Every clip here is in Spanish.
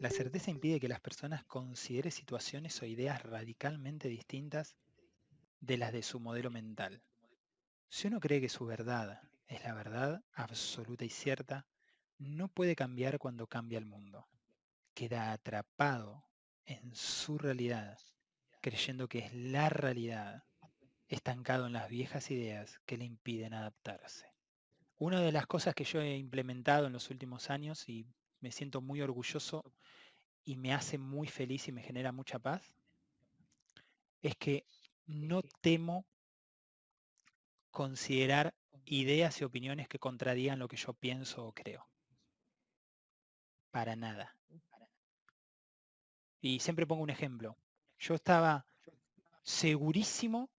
La certeza impide que las personas consideren situaciones o ideas radicalmente distintas de las de su modelo mental. Si uno cree que su verdad es la verdad absoluta y cierta, no puede cambiar cuando cambia el mundo. Queda atrapado en su realidad, creyendo que es la realidad, estancado en las viejas ideas que le impiden adaptarse. Una de las cosas que yo he implementado en los últimos años y me siento muy orgulloso y me hace muy feliz y me genera mucha paz, es que no temo considerar ideas y opiniones que contradigan lo que yo pienso o creo. Para nada. Y siempre pongo un ejemplo. Yo estaba segurísimo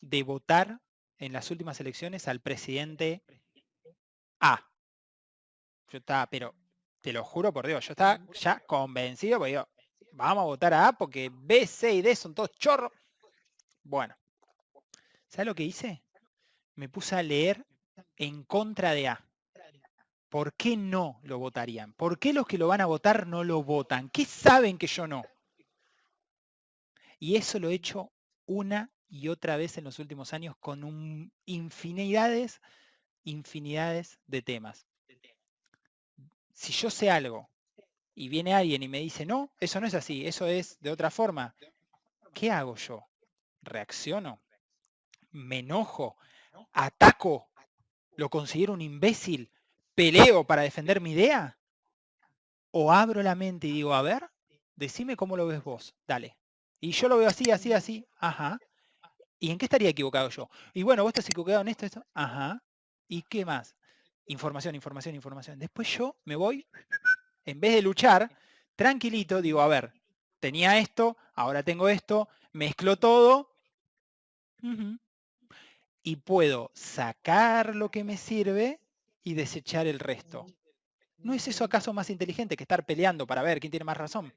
de votar en las últimas elecciones al presidente A. Yo estaba, pero te lo juro por Dios, yo estaba ya convencido, porque digo, vamos a votar a A porque B, C y D son todos chorros. Bueno, ¿sabes lo que hice? Me puse a leer en contra de A. ¿Por qué no lo votarían? ¿Por qué los que lo van a votar no lo votan? ¿Qué saben que yo no? Y eso lo he hecho una y otra vez en los últimos años con infinidades, infinidades de temas. Si yo sé algo y viene alguien y me dice, no, eso no es así, eso es de otra forma, ¿qué hago yo? ¿Reacciono? ¿Me enojo? ¿Ataco? ¿Lo considero un imbécil? ¿Peleo para defender mi idea? ¿O abro la mente y digo, a ver, decime cómo lo ves vos, dale. Y yo lo veo así, así, así, ajá. ¿Y en qué estaría equivocado yo? Y bueno, vos estás equivocado en esto, esto, ajá. ¿Y qué más? Información, información, información. Después yo me voy, en vez de luchar, tranquilito, digo, a ver, tenía esto, ahora tengo esto, mezclo todo. Y puedo sacar lo que me sirve y desechar el resto. ¿No es eso acaso más inteligente que estar peleando para ver quién tiene más razón?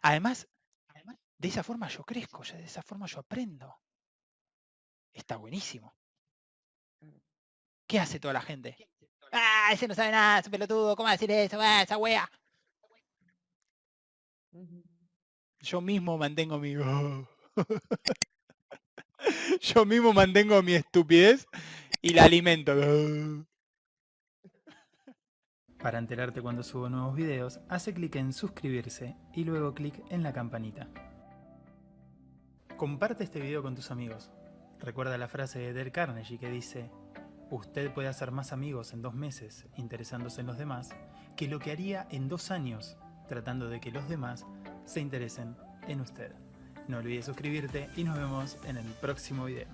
Además, de esa forma yo crezco, de esa forma yo aprendo. Está buenísimo. ¿Qué hace toda la gente? Ah, ese no sabe nada, ese pelotudo, ¿cómo va a decir eso? Ah, esa wea. Yo mismo mantengo mi... Yo mismo mantengo mi estupidez y la alimento. Para enterarte cuando subo nuevos videos, hace clic en suscribirse y luego clic en la campanita. Comparte este video con tus amigos. Recuerda la frase de Del Carnegie que dice Usted puede hacer más amigos en dos meses interesándose en los demás que lo que haría en dos años tratando de que los demás se interesen en usted. No olvides suscribirte y nos vemos en el próximo video.